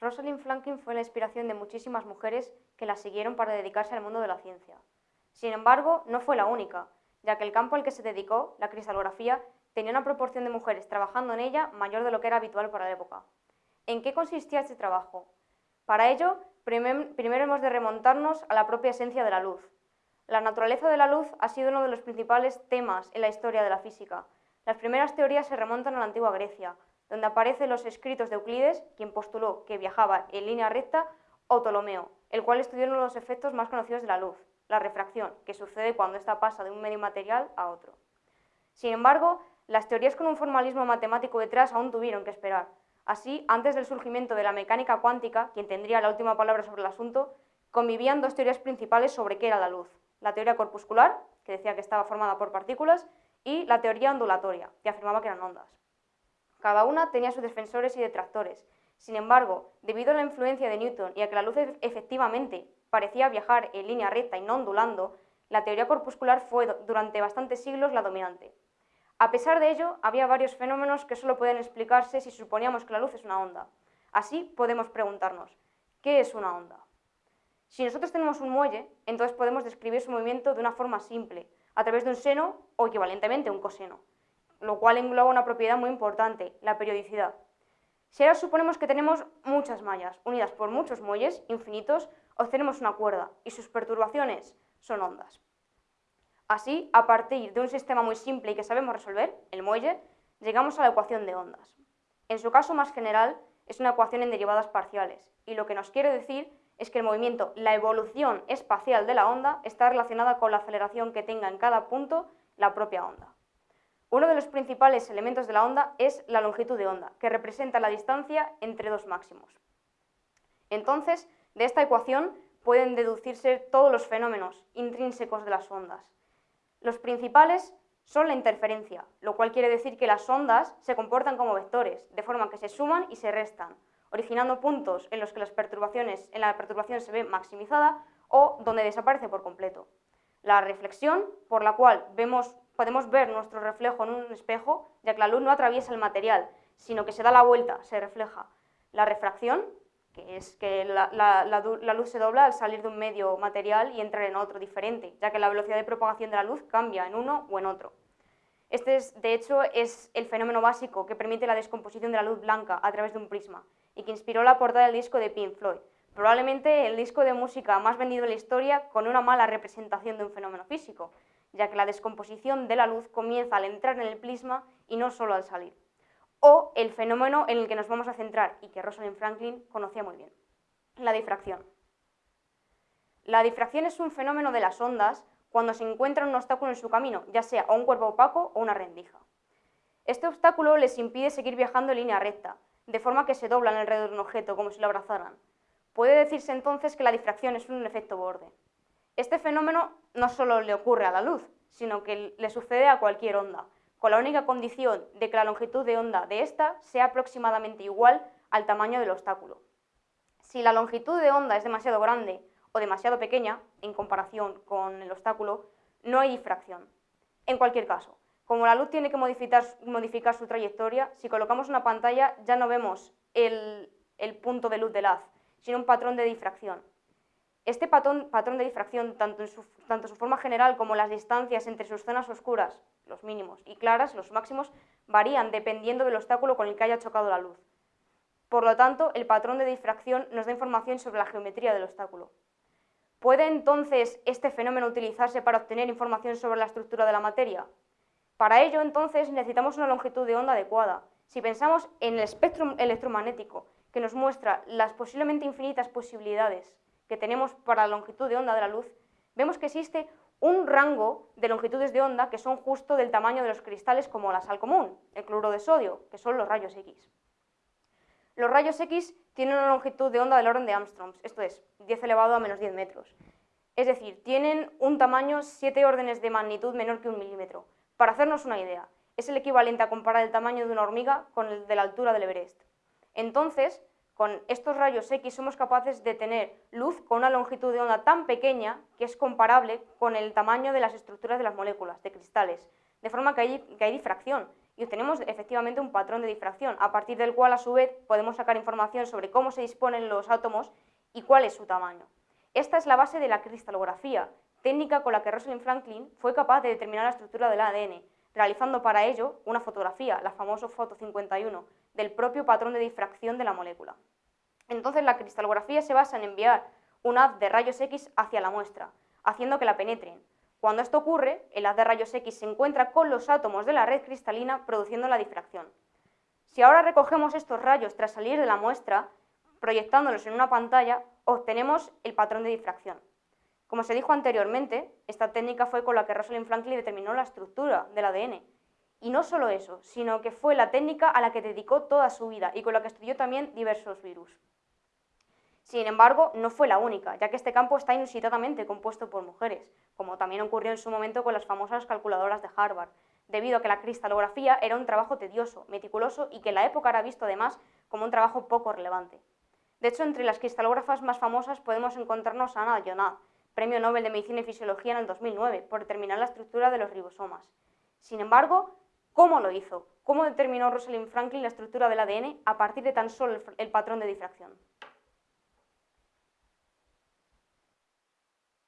Rosalind Franklin fue la inspiración de muchísimas mujeres que la siguieron para dedicarse al mundo de la ciencia. Sin embargo, no fue la única, ya que el campo al que se dedicó, la cristalografía, tenía una proporción de mujeres trabajando en ella mayor de lo que era habitual para la época. ¿En qué consistía este trabajo? Para ello, primero hemos de remontarnos a la propia esencia de la luz. La naturaleza de la luz ha sido uno de los principales temas en la historia de la física. Las primeras teorías se remontan a la antigua Grecia, donde aparecen los escritos de Euclides, quien postuló que viajaba en línea recta, o Ptolomeo, el cual estudió uno de los efectos más conocidos de la luz, la refracción, que sucede cuando ésta pasa de un medio material a otro. Sin embargo, las teorías con un formalismo matemático detrás aún tuvieron que esperar, Así, antes del surgimiento de la mecánica cuántica, quien tendría la última palabra sobre el asunto, convivían dos teorías principales sobre qué era la luz. La teoría corpuscular, que decía que estaba formada por partículas, y la teoría ondulatoria, que afirmaba que eran ondas. Cada una tenía sus defensores y detractores. Sin embargo, debido a la influencia de Newton y a que la luz efectivamente parecía viajar en línea recta y no ondulando, la teoría corpuscular fue durante bastantes siglos la dominante. A pesar de ello, había varios fenómenos que solo pueden explicarse si suponíamos que la luz es una onda. Así podemos preguntarnos, ¿qué es una onda? Si nosotros tenemos un muelle, entonces podemos describir su movimiento de una forma simple, a través de un seno o equivalentemente un coseno, lo cual engloba una propiedad muy importante, la periodicidad. Si ahora suponemos que tenemos muchas mallas unidas por muchos muelles infinitos, obtenemos una cuerda y sus perturbaciones son ondas. Así, a partir de un sistema muy simple y que sabemos resolver, el muelle, llegamos a la ecuación de ondas. En su caso más general, es una ecuación en derivadas parciales, y lo que nos quiere decir es que el movimiento, la evolución espacial de la onda, está relacionada con la aceleración que tenga en cada punto la propia onda. Uno de los principales elementos de la onda es la longitud de onda, que representa la distancia entre dos máximos. Entonces, de esta ecuación pueden deducirse todos los fenómenos intrínsecos de las ondas, los principales son la interferencia, lo cual quiere decir que las ondas se comportan como vectores, de forma que se suman y se restan, originando puntos en los que las perturbaciones, en la perturbación se ve maximizada o donde desaparece por completo. La reflexión, por la cual podemos ver nuestro reflejo en un espejo, ya que la luz no atraviesa el material, sino que se da la vuelta, se refleja. La refracción, que es que la, luz se dobla al salir de un medio material y entrar en otro diferente, ya que la velocidad de propagación de la luz cambia en uno o en otro. Este, es, de hecho, es el fenómeno básico que permite la descomposición de la luz blanca a través de un prisma y que inspiró la portada del disco de Pink Floyd, probablemente el disco de música más vendido en la historia con una mala representación de un fenómeno físico, ya que la descomposición de la luz comienza al entrar en el prisma y no solo al salir o el fenómeno en el que nos vamos a centrar y que Rosalind Franklin conocía muy bien, la difracción. La difracción es un fenómeno de las ondas cuando se encuentra un obstáculo en su camino, ya sea un cuerpo opaco o una rendija. Este obstáculo les impide seguir viajando en línea recta, de forma que se doblan alrededor de un objeto como si lo abrazaran. Puede decirse entonces que la difracción es un efecto borde. Este fenómeno no solo le ocurre a la luz, sino que le sucede a cualquier onda, con la única condición de que la longitud de onda de esta sea aproximadamente igual al tamaño del obstáculo. Si la longitud de onda es demasiado grande o demasiado pequeña en comparación con el obstáculo, no hay difracción. En cualquier caso, como la luz tiene que modificar, su trayectoria, si colocamos una pantalla ya no vemos el, punto de luz del haz, sino un patrón de difracción. Este patrón, de difracción, tanto en, su, tanto su forma general como las distancias entre sus zonas oscuras, los mínimos, y claras, los máximos, varían dependiendo del obstáculo con el que haya chocado la luz. Por lo tanto, el patrón de difracción nos da información sobre la geometría del obstáculo. ¿Puede entonces este fenómeno utilizarse para obtener información sobre la estructura de la materia? Para ello, entonces, necesitamos una longitud de onda adecuada. Si pensamos en el espectro electromagnético, que nos muestra las posiblemente infinitas posibilidades que tenemos para la longitud de onda de la luz, vemos que existe un rango de longitudes de onda que son justo del tamaño de los cristales como la sal común, el cloruro de sodio, que son los rayos X. Los rayos X tienen una longitud de onda del orden de Armstrongs, esto es, 10 elevado a menos 10 metros. Es decir, tienen un tamaño 7 órdenes de magnitud menor que un milímetro. Para hacernos una idea, es el equivalente a comparar el tamaño de una hormiga con el de la altura del Everest. Entonces, con estos rayos X somos capaces de tener luz con una longitud de onda tan pequeña que es comparable con el tamaño de las estructuras de las moléculas, de cristales, de forma que hay, difracción y obtenemos efectivamente un patrón de difracción, a partir del cual a su vez podemos sacar información sobre cómo se disponen los átomos y cuál es su tamaño. Esta es la base de la cristalografía, técnica con la que Rosalind Franklin fue capaz de determinar la estructura del ADN, realizando para ello una fotografía, la famosa foto 51, del propio patrón de difracción de la molécula. Entonces la cristalografía se basa en enviar un haz de rayos X hacia la muestra, haciendo que la penetren. Cuando esto ocurre, el haz de rayos X se encuentra con los átomos de la red cristalina produciendo la difracción. Si ahora recogemos estos rayos tras salir de la muestra, proyectándolos en una pantalla, obtenemos el patrón de difracción. Como se dijo anteriormente, esta técnica fue con la que Rosalind Franklin determinó la estructura del ADN. Y no solo eso, sino que fue la técnica a la que dedicó toda su vida y con la que estudió también diversos virus. Sin embargo, no fue la única, ya que este campo está inusitadamente compuesto por mujeres, como también ocurrió en su momento con las famosas calculadoras de Harvard, debido a que la cristalografía era un trabajo tedioso, meticuloso y que en la época era visto además como un trabajo poco relevante. De hecho, entre las cristalógrafas más famosas podemos encontrarnos a Anna Jonah, Premio Nobel de Medicina y Fisiología en el 2009, por determinar la estructura de los ribosomas. Sin embargo, ¿cómo lo hizo? ¿Cómo determinó Rosalind Franklin la estructura del ADN a partir de tan solo el patrón de difracción?